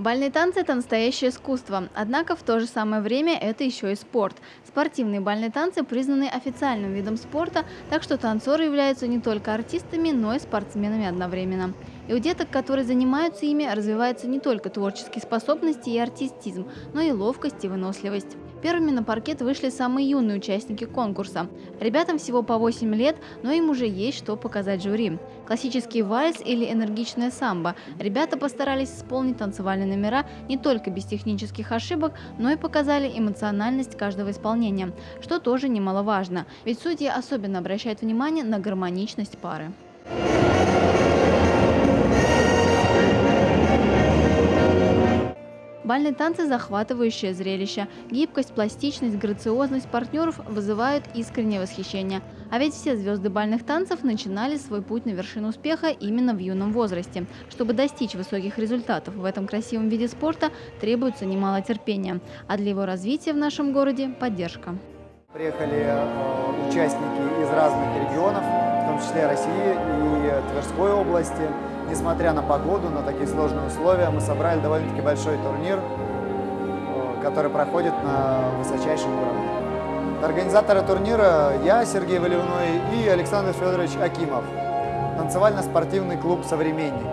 Бальные танцы – это настоящее искусство, однако в то же самое время это еще и спорт. Спортивные бальные танцы признаны официальным видом спорта, так что танцоры являются не только артистами, но и спортсменами одновременно. И у деток, которые занимаются ими, развиваются не только творческие способности и артистизм, но и ловкость и выносливость. Первыми на паркет вышли самые юные участники конкурса. Ребятам всего по 8 лет, но им уже есть что показать жюри. Классический вальс или энергичная самбо. Ребята постарались исполнить танцевальные номера не только без технических ошибок, но и показали эмоциональность каждого исполнения, что тоже немаловажно, ведь судьи особенно обращают внимание на гармоничность пары. Бальные танцы – захватывающее зрелище. Гибкость, пластичность, грациозность партнеров вызывают искреннее восхищение. А ведь все звезды бальных танцев начинали свой путь на вершину успеха именно в юном возрасте. Чтобы достичь высоких результатов в этом красивом виде спорта, требуется немало терпения. А для его развития в нашем городе – поддержка. Приехали э, участники из разных регионов, в том числе России и Тверской области. Несмотря на погоду, на такие сложные условия, мы собрали довольно-таки большой турнир, э, который проходит на высочайшем уровне. Организаторы турнира я, Сергей Валивной и Александр Федорович Акимов. Танцевально-спортивный клуб «Современник».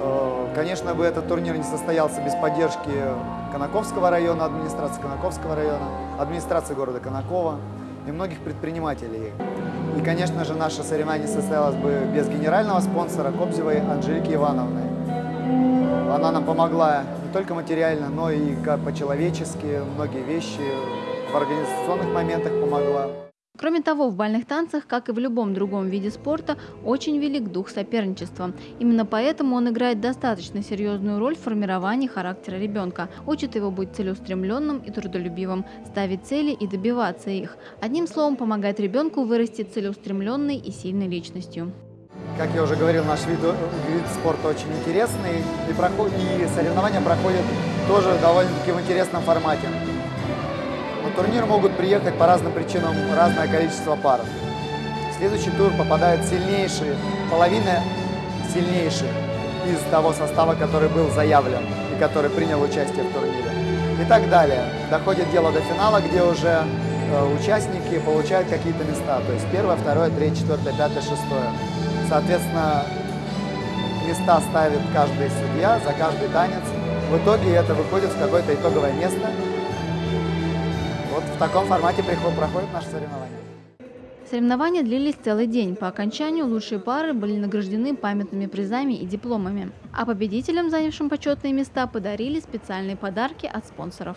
Э, конечно бы этот турнир не состоялся без поддержки Конаковского района, администрации Конаковского района, администрации города Конакова и многих предпринимателей. И, конечно же, наше соревнование состоялось бы без генерального спонсора Кобзевой Анжелики Ивановны. Она нам помогла не только материально, но и по-человечески, многие вещи в организационных моментах помогла. Кроме того, в бальных танцах, как и в любом другом виде спорта, очень велик дух соперничества. Именно поэтому он играет достаточно серьезную роль в формировании характера ребенка, учит его быть целеустремленным и трудолюбивым, ставить цели и добиваться их. Одним словом, помогает ребенку вырасти целеустремленной и сильной личностью. Как я уже говорил, наш вид, вид спорта очень интересный, и, проход, и соревнования проходят тоже довольно-таки в интересном формате. На турнир могут приехать по разным причинам разное количество пар. В следующий тур попадает сильнейшие, половина сильнейших из того состава, который был заявлен и который принял участие в турнире. И так далее. Доходит дело до финала, где уже э, участники получают какие-то места. То есть первое, второе, третье, четвертое, пятое, шестое. Соответственно, места ставит каждый судья за каждый танец. В итоге это выходит в какое-то итоговое место, вот в таком формате проходит наше соревнование. Соревнования длились целый день. По окончанию лучшие пары были награждены памятными призами и дипломами. А победителям, занявшим почетные места, подарили специальные подарки от спонсоров.